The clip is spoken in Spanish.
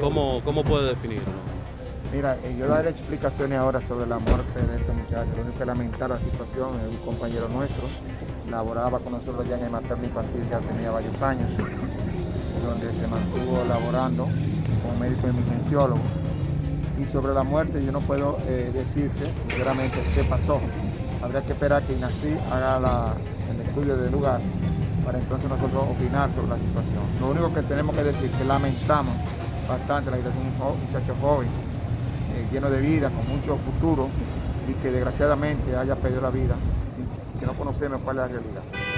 ¿Cómo, cómo puede definirlo? Mira, eh, yo daré explicaciones ahora sobre la muerte de este muchacho. Lo único que lamentar la situación es un compañero nuestro, laboraba con nosotros ya en el materno infantil, ya tenía varios años, donde se mantuvo laborando como médico emergenciólogo. Y sobre la muerte yo no puedo eh, decirte sinceramente qué pasó. Habría que esperar que INACI haga el estudio del lugar para entonces nosotros opinar sobre la situación. Lo único que tenemos que decir es que lamentamos bastante la situación de un muchacho joven, eh, lleno de vida, con mucho futuro y que desgraciadamente haya perdido la vida, que no conocemos cuál es la realidad.